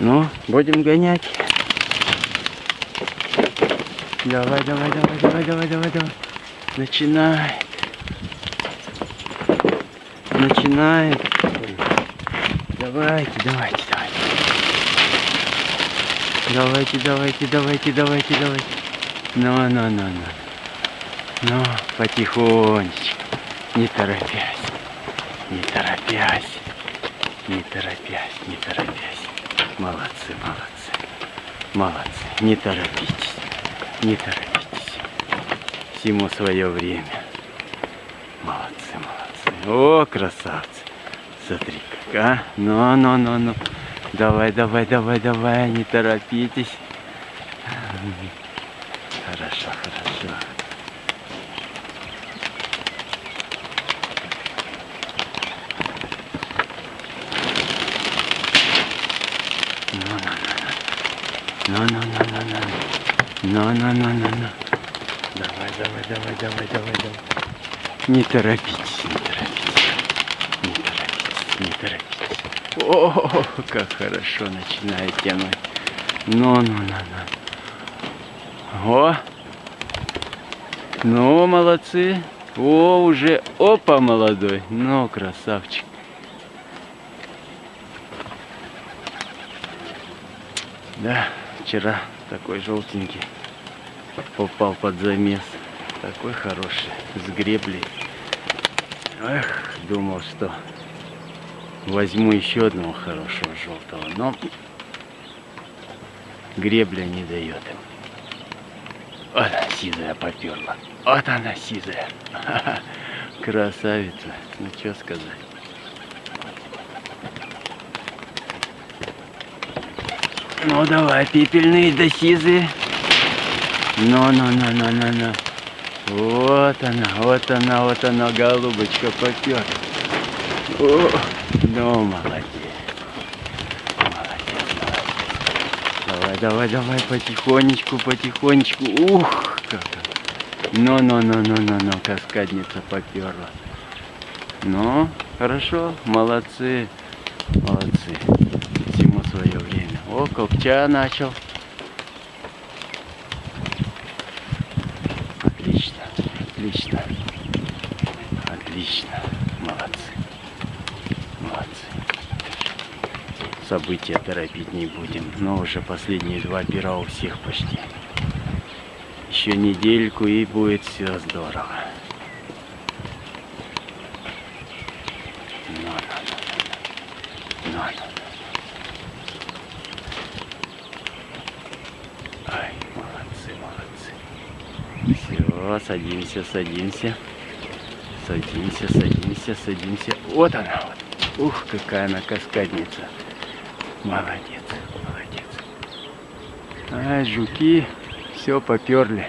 Ну, будем гонять. Давай, давай, давай, давай, давай, давай, давай. Начинай. Начинай. Давайте, давайте, давайте. Давайте, давайте, давайте, давайте, давайте. Ну, ну, ну, ну. Ну, потихонечку. Не торопясь. Не торопясь. Не торопясь, не торопясь. Молодцы, молодцы. Молодцы. Не торопитесь. Не торопитесь. Всему свое время. Молодцы, молодцы. О, красавцы. Смотри как, а? Ну, ну, ну, ну. Давай, давай, давай, давай. Не торопитесь. Хорошо, хорошо. Ну, ну. Давай, давай, давай, давай, давай, давай. Не торопитесь, не торопитесь. Не торопитесь, не торопитесь. О, как хорошо начинает тянуть. Ну, ну, ну, ну. О! Ну, молодцы. О, уже, опа, молодой. Ну, красавчик. Да, вчера такой желтенький попал под замес. Такой хороший, с греблей. Эх, думал, что возьму еще одного хорошего желтого, но гребля не дает им. Вот она сизая поперла. Вот она сизая. Красавица. Ну что сказать. Ну давай, пепельные да сизые. Ну, ну, ну, ну, ну, ну. Вот она, вот она, вот она, голубочка попер. О, ну, молодец. Молодец, молодец. Давай, давай, давай, потихонечку, потихонечку. Ух, как. Ну, ну, ну, ну, ну, ну, каскадница поперла. Ну, хорошо, молодцы, молодцы. Свое время. О, копча начал. Отлично, отлично, отлично. Молодцы, молодцы. События торопить не будем. Но уже последние два пера у всех почти. Еще недельку и будет все здорово. Ну, ну, ну, ну, ну. Ай, молодцы, Все, садимся, садимся. Садимся, садимся, садимся. Вот она вот. Ух, какая она каскадница. Молодец, молодец. Ай, жуки все поперли.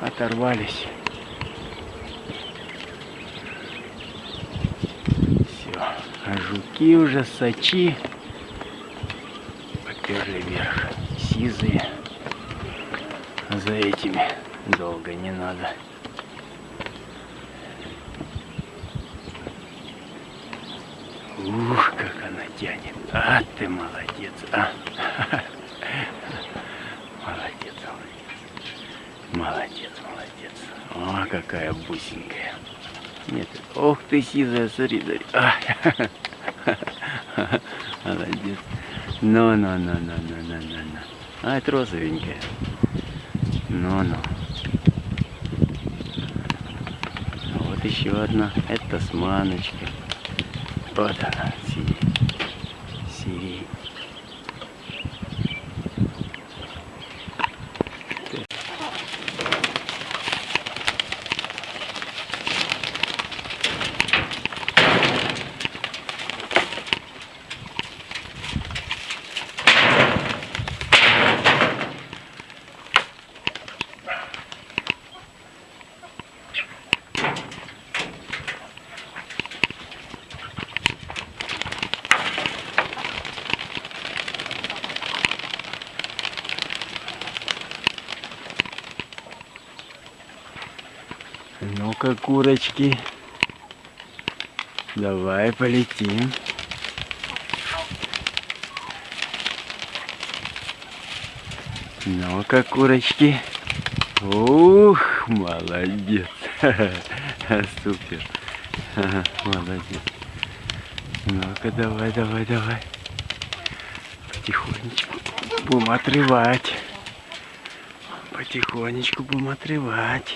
Оторвались. Все. А жуки уже сачи поперли вверх. Сизые. А за этими долго не надо. Ух, как она тянет. А ты молодец. А. Молодец, молодец. Молодец, молодец. О, какая бусенькая. Нет, ох ты сизая, смотри, смотри. А. Молодец. Ну, ну, ну, ну, ну, ну, ну, ну. А, это розовенькая. Ну, ну. Вот еще одна. Это сманочка. Вот она, сирень. Ну-ка, курочки. Давай полетим. Ну-ка, курочки. Ух, молодец. Супер. Молодец. Ну-ка, давай, давай, давай. Потихонечку будем отрывать. Потихонечку будем отрывать.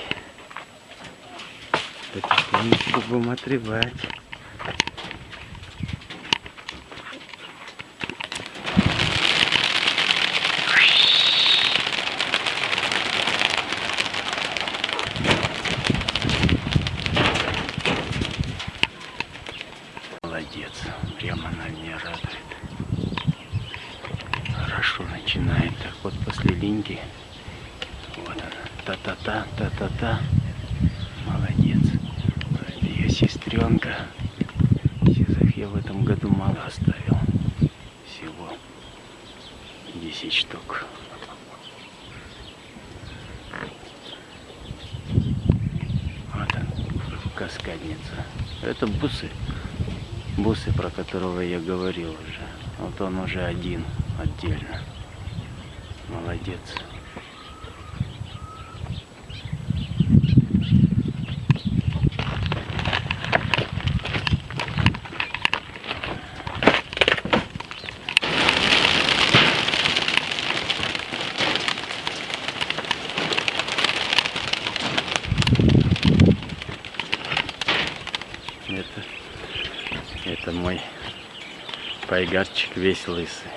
Потихонечку будем отрывать. Молодец. Прямо на меня радует. Хорошо начинает. Так вот после линьки. Вот она. Та-та-та, та-та-та. Молодец. Это ее сестренка. Сизых я в этом году мало оставил. Всего 10 штук. Вот он, каскадница. Это бусы. Бусы, про которого я говорил уже. Вот он уже один отдельно. Молодец. Это, это мой пайгарчик весь лысый.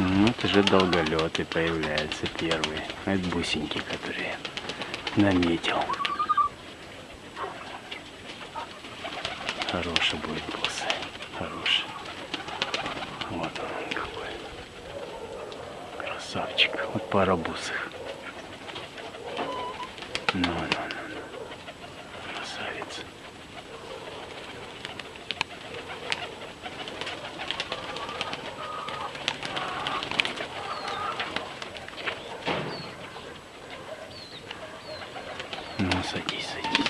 Ну, Вот уже долголеты появляются первые. Это бусинки, которые наметил. Хороший будет бусы. Хороший. Вот он какой. Красавчик. Вот пара бусых. Ну, ну, ну, ну. Красавец. Ну, садись, садись.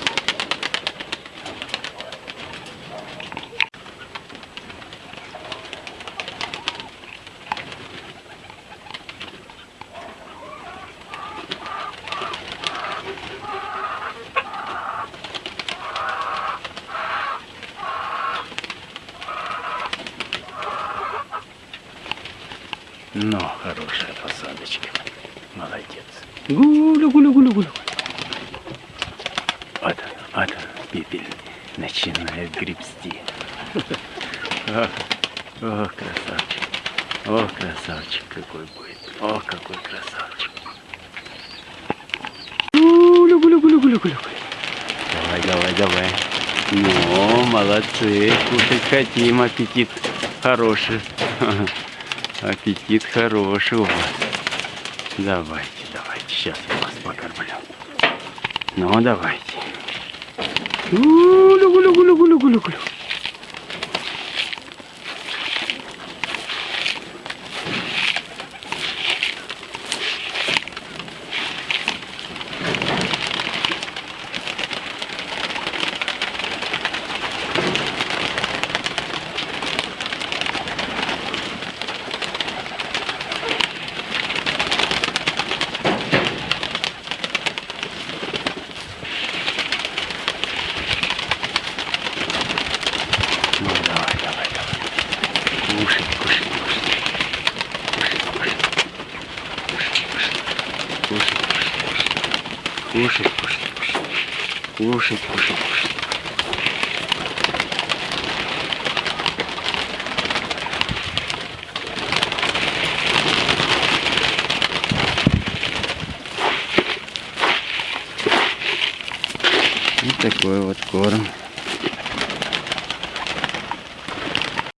Ну, хорошая посадочка. Молодец. Гуля, пепель начинает гребсти. О, о, красавчик. О, красавчик какой будет. О, какой красавчик. Люблю, люблю, люблю, люблю. Давай, давай, давай. Ну, молодцы. Кушать хотим. Аппетит хороший. Аппетит хороший у вас. Давайте, давайте. Сейчас я вас покормлю. Ну, давайте. Uh, lugu, lugu, lugu, Лошадь, лошадь, лошадь. И такой вот корм.